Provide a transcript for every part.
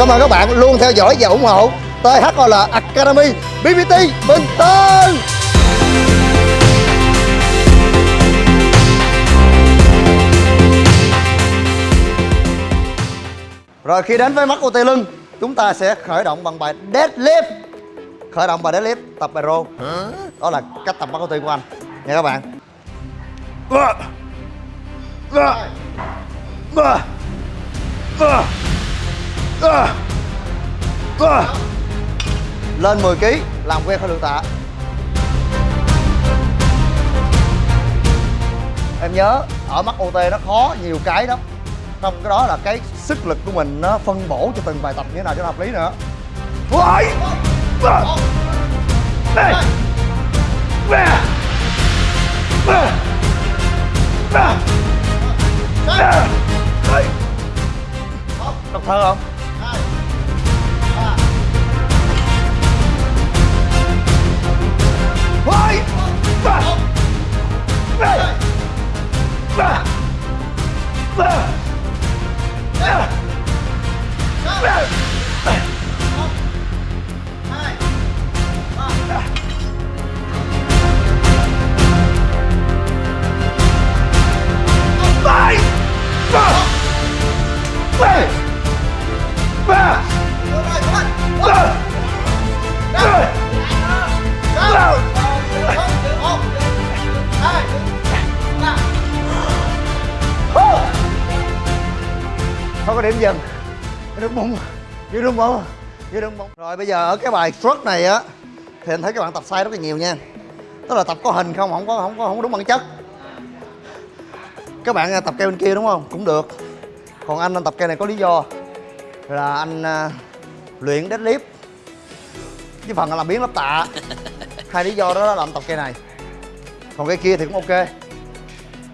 cảm ơn các bạn luôn theo dõi và ủng hộ. THOL Academy BBT Bình Tân. Rồi, khi đến với mắt OT lưng, Chúng ta sẽ khởi động bằng bài deadlift. Khởi động bài deadlift, tập bài rô Đó là cách tập mắt OT của anh. Nha các bạn. Lên 10 kg làm quen khối lượng tạ Em nhớ, ở mắt OT nó khó, nhiều cái đó trong cái đó là cái sức lực của mình nó phân bổ cho từng bài tập như thế nào cho nó hợp lý nữa Ôi! Đây! Đọc thơ không? Không có điểm dừng nó bụng như đúng không? Như đúng không? Rồi bây giờ ở cái bài stroke này á Thì anh thấy các bạn tập sai rất là nhiều nha. Tức là tập có hình không, không có không có, không đúng bản chất. Các bạn à, tập cây bên kia đúng không? Cũng được. Còn anh anh tập cây này có lý do. Là anh uh, luyện deadlift. Với phần là làm biến lắp tạ. Hai lý do đó là làm tập cây này. Còn cây kia thì cũng ok.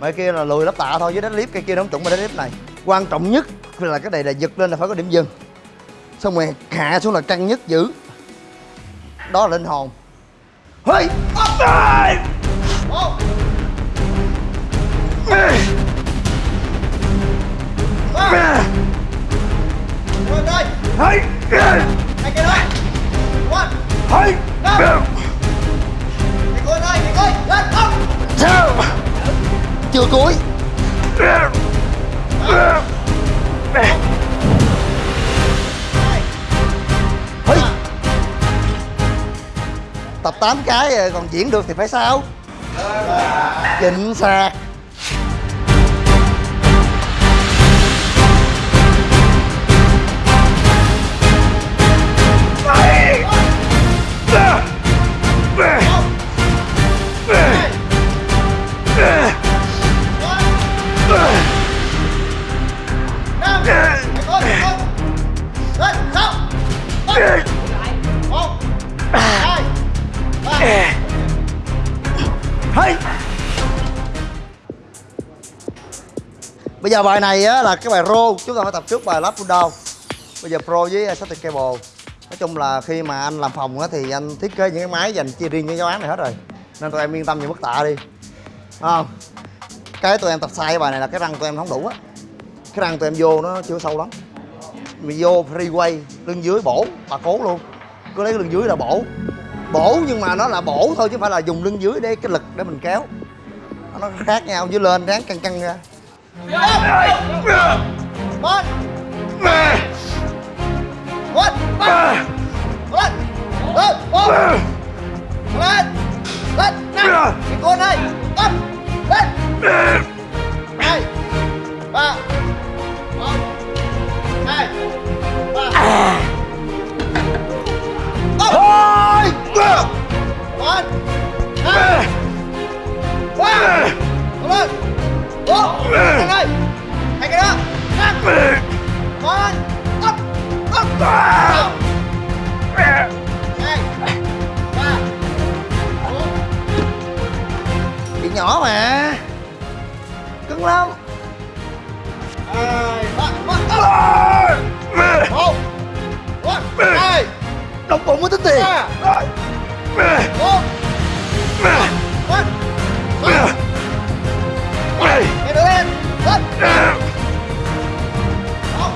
Mấy kia là lùi lắp tạ thôi với deadlift Cây kia nó không chuẩn với deadlift này. Quan trọng nhất là cái này là giật lên là phải có điểm dừng xong rồi hạ xuống là căng nhất dữ, đó là linh hồn. Hey! up Hey! Chưa cuối. Tập 8 cái rồi còn diễn được thì phải sao? chỉnh sạc hey. Bây giờ bài này á, là cái bài rô Chúng ta phải tập trước bài lap down. Bây giờ pro với static cable. Nói chung là khi mà anh làm phòng á, thì anh thiết kế những cái máy dành chia riêng cho giáo án này hết rồi. Nên tụi em yên tâm về mức tạ đi. Không? Cái tụi em tập sai cái bài này là cái răng tụi em không đủ á. Cái răng tụi em vô nó chưa sâu lắm. Vì vô freeway lưng dưới bổ bà cố luôn. Cứ lấy lưng dưới là bổ. Bổ nhưng mà nó là bổ thôi chứ không phải là dùng lưng dưới để cái lực để mình kéo Nó khác nhau dưới lên ráng căng căng ra một Một Một Một Lên Một Lên Lên Năm Cái con này Lên Lên năm con ấp ấp sáu hai ba bốn chị nhỏ mà. Cưng lắm. Hai ba ba một một hai đóng bụng mới tính tiền. Bốn một Mày Mày đứng lên. Lên. Một Hai Ba một một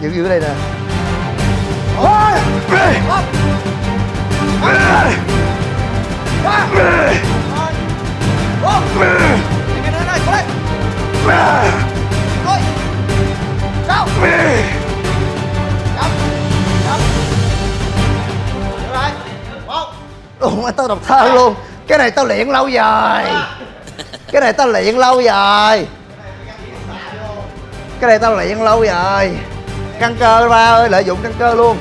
giữ giữ đây nè. Một tao đọc thơ luôn. Cái này tao luyện lâu rồi Cái này tao luyện lâu rồi Cái này tao luyện lâu rồi Căng cơ ba ơi lợi dụng căng cơ luôn.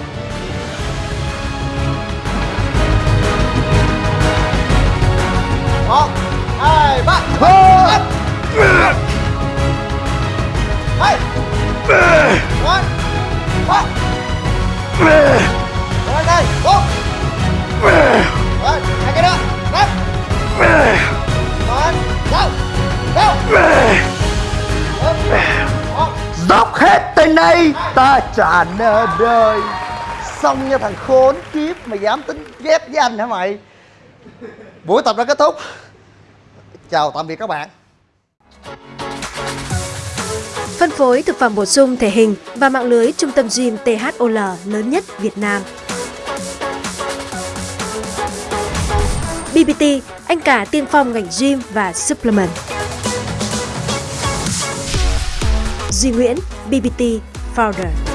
Một hai ba. Hai. One ba. Rồi đây. Bốn. Rồi hai cái nữa năm. Một go go dốc hết tên đây ta đời xong nha thằng khốn kiếp mày dám tính ghét với anh hả mày buổi tập đã kết thúc chào tạm biệt các bạn Phân phối thực phẩm bổ sung thể hình và mạng lưới trung tâm gym THOL lớn nhất Việt Nam. BBT, anh cả tiên phong ngành gym và supplement. Duy Nguyễn, BBT Founder.